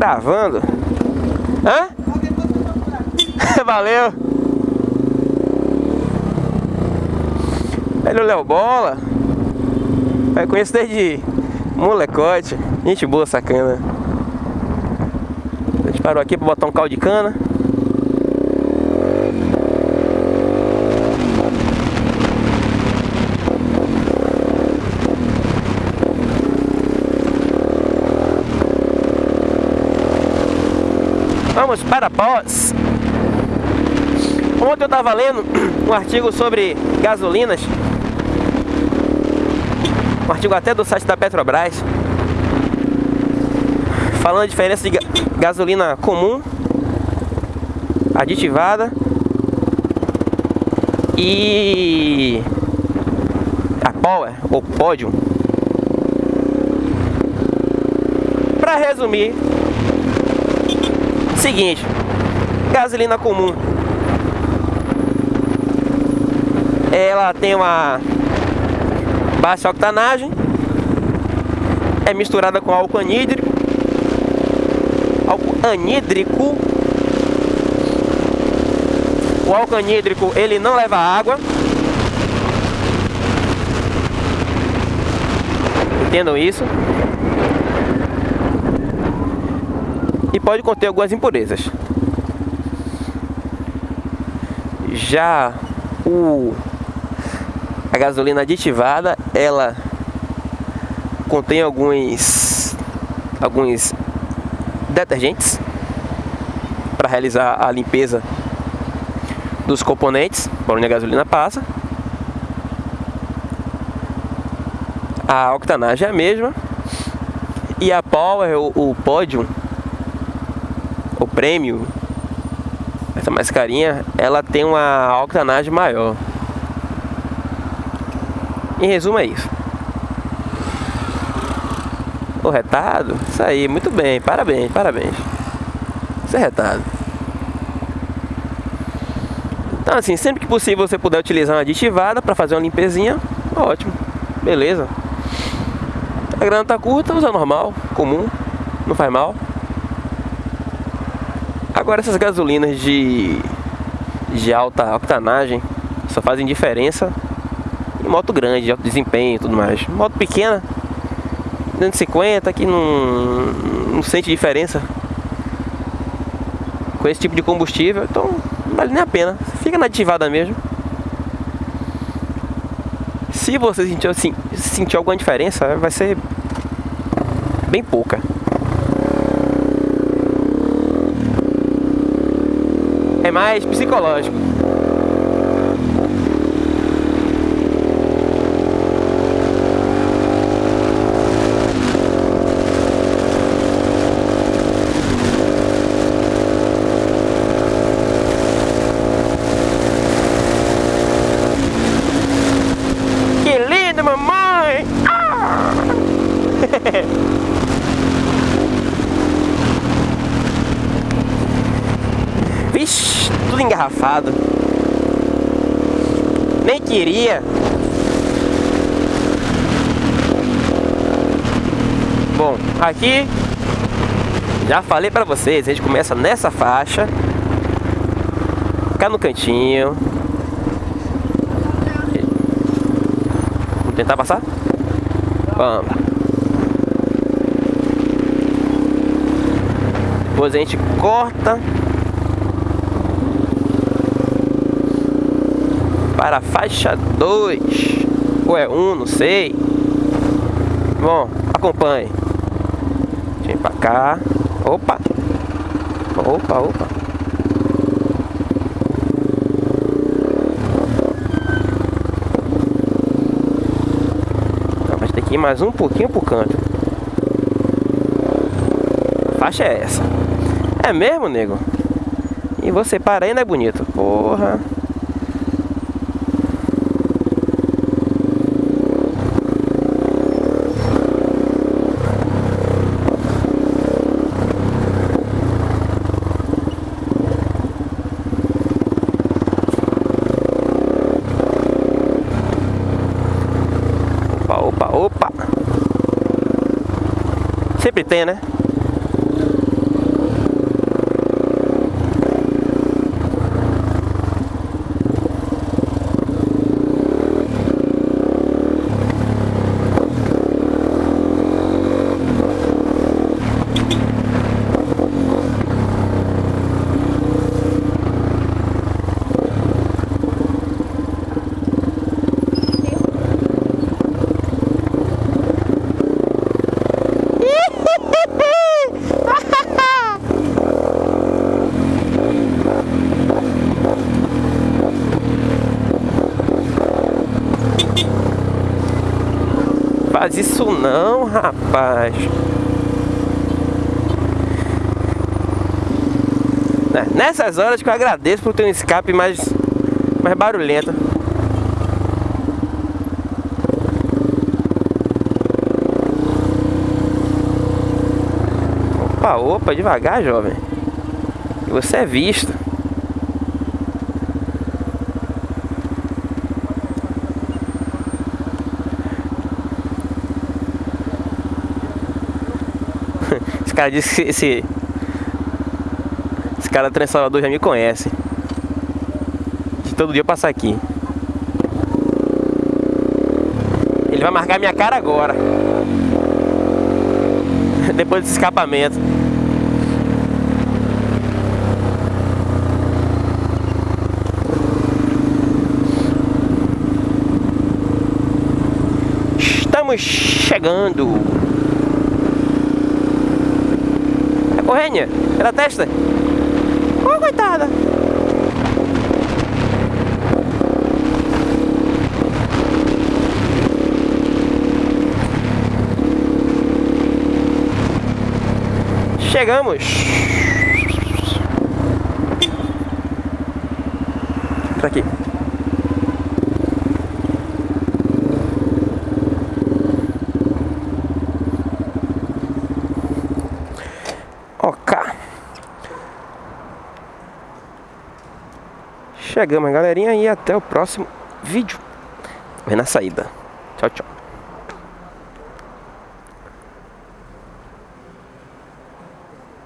Gravando. Hã? Valeu. Velho Léo Bola. Eu conheço desde molecote. Gente boa, sacana. A gente parou aqui pra botar um caldo de cana. Vamos para pós. Ontem eu estava lendo um artigo sobre gasolinas. Um artigo até do site da Petrobras. Falando a diferença de gasolina comum, aditivada e a Power ou Podium. Para resumir, Seguinte, gasolina comum. Ela tem uma baixa octanagem, é misturada com álcool anídrico, álcool anídrico. O álcool anídrico ele não leva água. Entendam isso. e pode conter algumas impurezas. Já o a gasolina aditivada, ela contém alguns alguns detergentes para realizar a limpeza dos componentes por onde a gasolina passa. A octanagem é a mesma e a Power, o, o Podium, o prêmio, essa mais carinha, ela tem uma octanagem maior. Em resumo é isso. O retado, isso aí, muito bem, parabéns, parabéns. Isso é retado. Então assim, sempre que possível você puder utilizar uma aditivada para fazer uma limpezinha, ótimo, beleza. A grana tá curta, usa normal, comum, não faz mal. Agora essas gasolinas de, de alta octanagem só fazem diferença em moto grande, de alto desempenho e tudo mais. Moto pequena, 250 que não, não sente diferença com esse tipo de combustível, então não vale nem a pena. Fica na ativada mesmo. Se você sentir, assim, sentir alguma diferença, vai ser bem pouca. É mais psicológico. Vixe, tudo engarrafado. Nem queria. Bom, aqui já falei pra vocês, a gente começa nessa faixa. Ficar no cantinho. Vamos tentar passar? Vamos. Depois a gente corta para a faixa 2 ou é 1, um, não sei. Bom, acompanhe. Vem para cá. Opa. Opa, opa. Então, vai ter que ir mais um pouquinho pro canto. A faixa é essa. É mesmo, nego? E você para não é bonito? Porra. Sempre tem, né? Rapaz. É, nessas horas que eu agradeço por ter um escape mais, mais barulhento. Opa, opa, devagar, jovem. Você é visto. Esse cara disse que esse, esse cara do Salvador já me conhece. De todo dia eu passar aqui. Ele vai marcar minha cara agora. Depois desse escapamento. Estamos chegando. Ô, pela testa. Ô, coitada. Chegamos. Entra aqui. Chegamos, galerinha, e até o próximo vídeo. Vem na saída. Tchau, tchau.